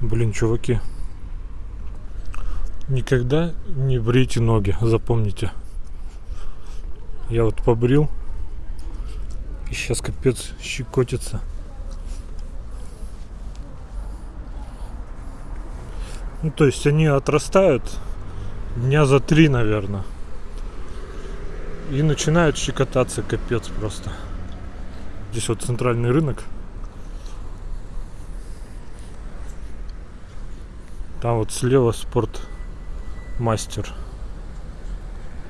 Блин, чуваки. Никогда не брейте ноги, запомните. Я вот побрил. И сейчас капец щекотится. Ну, то есть они отрастают дня за три, наверное. И начинают щекотаться капец просто. Здесь вот центральный рынок. Там вот слева спорт мастер.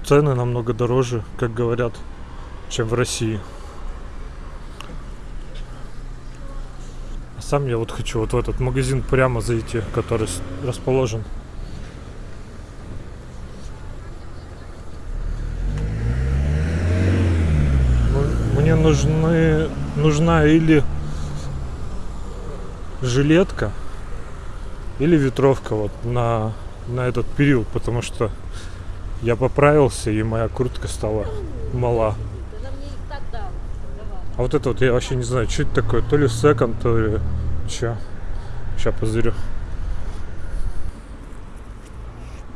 Цены намного дороже, как говорят, чем в России. А сам я вот хочу вот в этот магазин прямо зайти, который расположен. Ну, Мне нужны, нужна или жилетка, или ветровка вот на, на этот период, потому что я поправился и моя куртка стала мала. А вот это вот я вообще не знаю, что это такое, то ли секонд, то ли что. Сейчас позырю.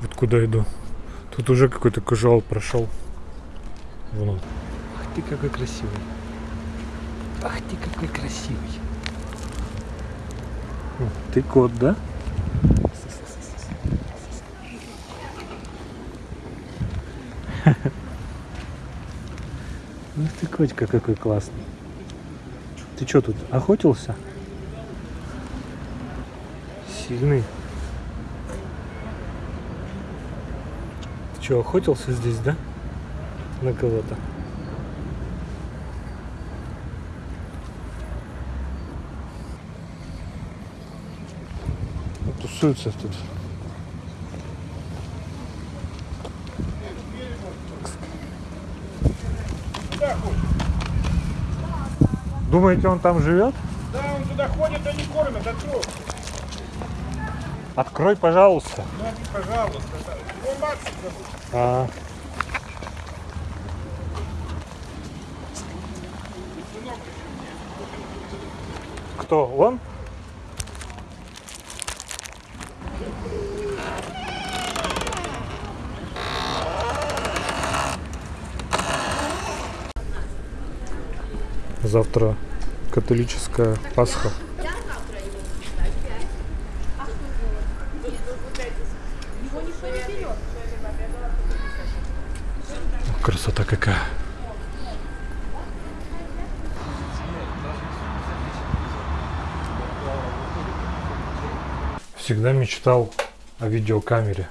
Вот куда иду. Тут уже какой-то кажуал прошел. Вон он. Ах ты какой красивый. Ах ты какой красивый. Ты кот, да? Ух ты, котика какой классный. Ты что тут, охотился? Сильный. Ты что, охотился здесь, да? На кого-то? Тусуются тут. Думаете, он там живет? Да, он туда ходит, они кормят, открой. Открой, пожалуйста. Ну, пожалуйста. Его Макс зовут. А. Кто? Он? Завтра католическая Пасха. Красота какая. Всегда мечтал о видеокамере.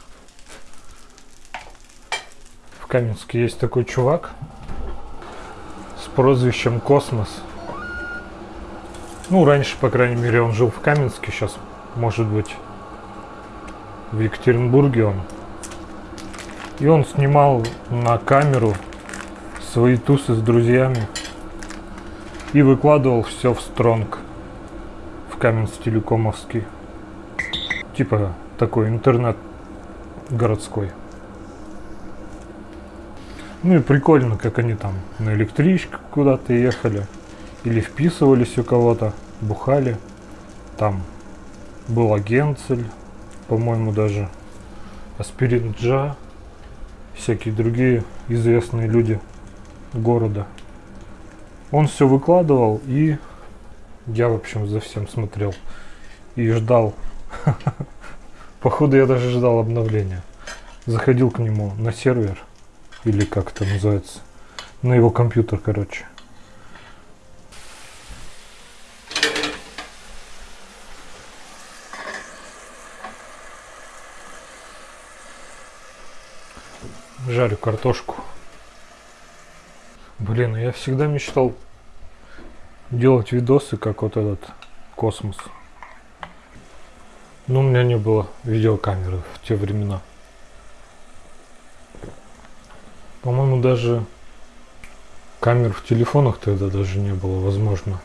В Каменске есть такой чувак прозвищем Космос. Ну, раньше, по крайней мере, он жил в Каменске, сейчас, может быть, в Екатеринбурге он. И он снимал на камеру свои тусы с друзьями и выкладывал все в Strong, в Каменск-Телекомовский. Типа такой интернет городской. Ну и прикольно, как они там на электричках куда-то ехали. Или вписывались у кого-то, бухали. Там был Агенцель, по-моему, даже Аспирин Джа, всякие другие известные люди города. Он все выкладывал, и я, в общем, за всем смотрел. И ждал. Походу, я даже ждал обновления. Заходил к нему на сервер, или как это называется, на его компьютер, короче. Жарю картошку. Блин, я всегда мечтал делать видосы, как вот этот космос. Но у меня не было видеокамеры в те времена. По-моему, даже камер в телефонах тогда даже не было, возможно.